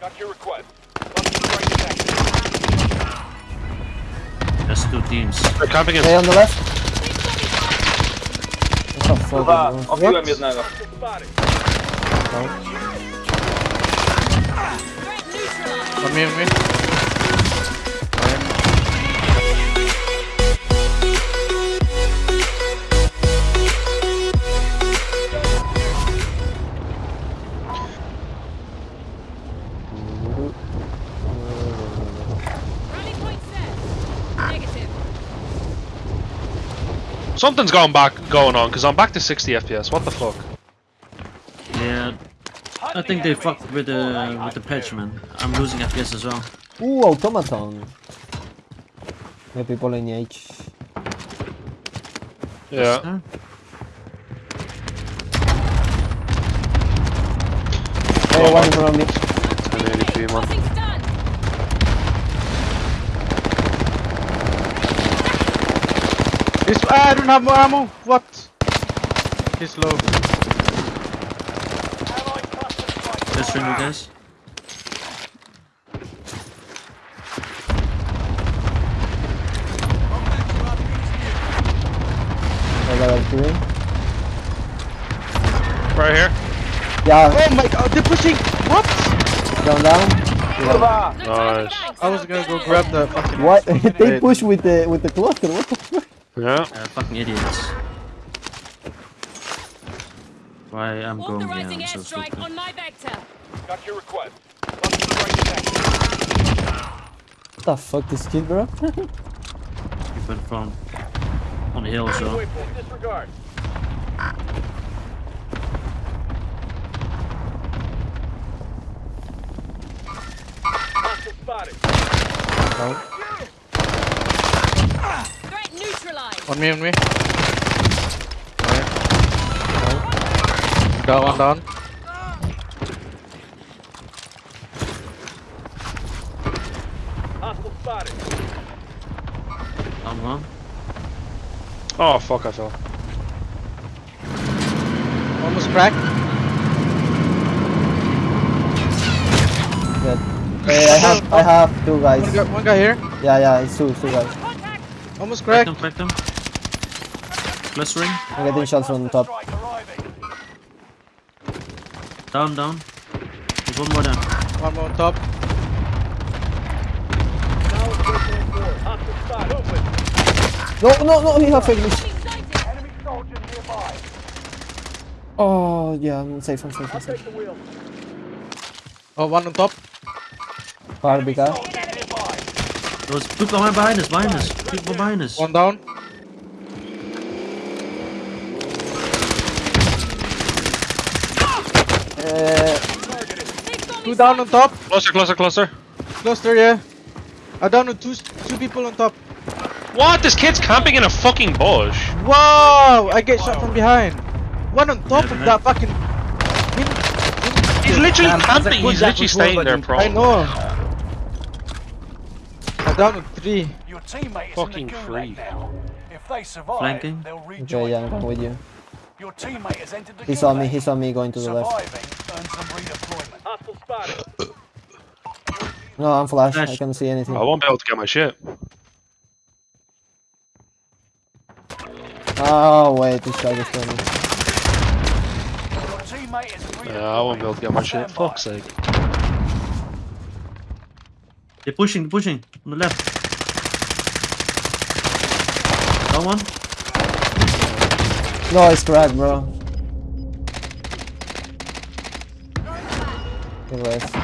Got your request. Cluster. That's two teams. They're camping in. Hey, on the left. What the fuck? Dwa, bro? obiłem What? jednego. Hostile spotted. On me, Something's going back going on because I'm back to 60 FPS. What the fuck? Yeah. I think they fucked with the with the patch, man. I'm losing FPS as well. Ooh, automaton. May people in H. Yeah. Huh? Hey, one in around me. 1080p, man. Nothing's done. Ah, I don't have more ammo. What? He's low. Let's ring you guys. I level 3. Right here. Yeah, Oh my god, they're pushing. What? down, down. Kurwa! No Nice. I was gonna go grab the fucking. What? they Wait. push with the with the cluster. What the fuck? Yeah. Uh, fucking idiots. Why I'm going here, Authorizing I'm so airstrike stupid. on my vector. Got your request. Cluster strike detected. What the fuck this kid, bro? Keep it from on the hill, so. Waypoint disregard. Hostile On me, on me. Got one down. Hostile spotted. One. Oh fuck, I fell. Almost cracked. Good. Hey, I have I have two One guys. guy, one guy here. Yeah, yeah, it's two, two guys. Almost Crack cracked. them, crack them. Clustering. I'm getting shots from the top. Strike arriving. Down, down. There's one more down. One more on top. Now it's waypoint four. Hostile spotted. Movement. No, no, no, he have English. Enemy sighted. Enemy soldier. Oh, yeah, I'm safe, I'm safe, I'm safe. take the. Oh, one on top. Far big guy. Soldier nearby. There's people behind behind us, behind us. People behind us. One down. Uh, They've got me Two down on top. Closer, closer, closer. Cluster, yeah. I down to two, two people on top. What? This kid's camping in a fucking bush. Wow! I get shot from behind. One on top Yeah, of man. that fucking. He's literally Man, camping. He's literally jack staying there, one, bro. I know. I down to three. Your teammate Fucking in the freak. If they survive, Flanking. they'll okay, rejoin. yeah, I'm going with you. Your teammate has entered the He saw me, he saw me going to the left. Surviving earns them redeployment. Hostile spotted. No, I'm flash, I can't see anything. I won't be able to get my shit. Oh, wait, this guy just told me. Your teammate is redeployed. Yeah, I won't be able to get my shit. Stand. Fuck's sake. They're pushing, they're pushing. On the left. Down one. No, it's cracked, bro. Good rest.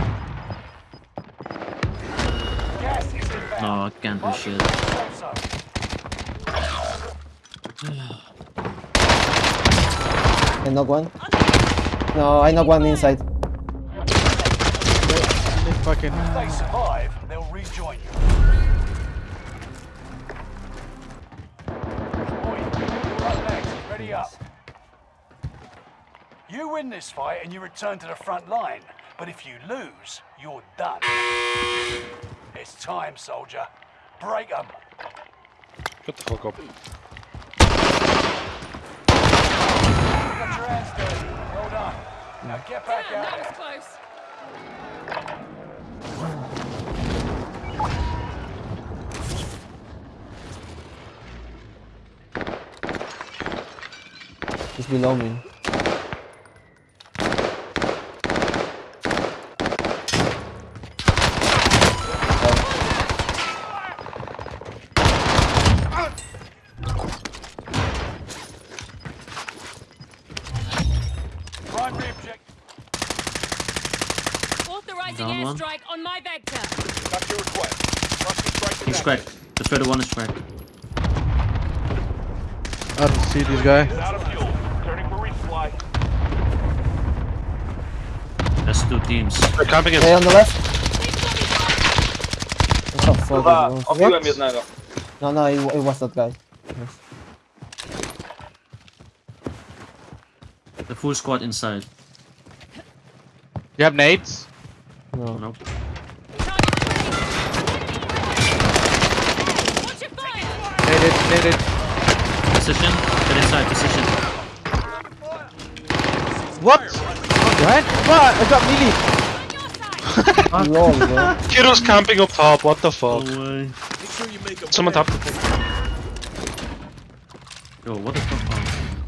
Gas. No, I can't do shit. Also, I knock one. No, I knock one inside. They fucking. if they survive, they'll rejoin you. Oi, you're up next. Ready up. You win this fight and you return to the front line. But if you lose, you're done. It's time, soldier. Break them. Shut the fuck up. Got your hands Now get back Damn, out. That was close. It's below me. One. airstrike on my vector. That's your request. Trusty strike He's active. cracked. The further one is cracked. I don't see this guy. Out of fuel. Turning for resupply. That's two teams. They're camping in. Hey, on the left. Six What the fuck obiłem What? jednego. No, no, it, it was that guy. Yes. The full squad inside. You have nades? No. Nope. Target ready. Watch your. Naded, naded. Position. Get inside position. What? Oh, behind? What? I got melee. On your side. Lol, bro. Kiddo's camping up top. What the fuck? No way. Someone top. Yo, what the fuck?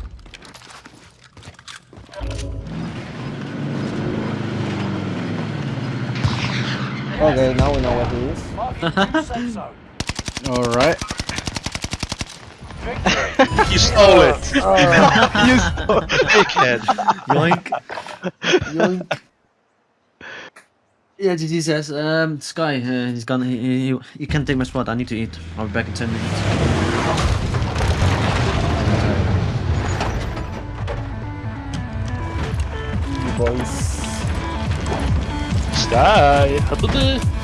Okay, now we know what he is. Marking new safe zone. Alright. Victory. You stole it. you stole Dickhead. Yoink. Yoink. Yeah, GG says, um, Sky, uh, he's gone. He, he, he can't take my spot. I need to eat. I'll be back in 10 minutes. Sky.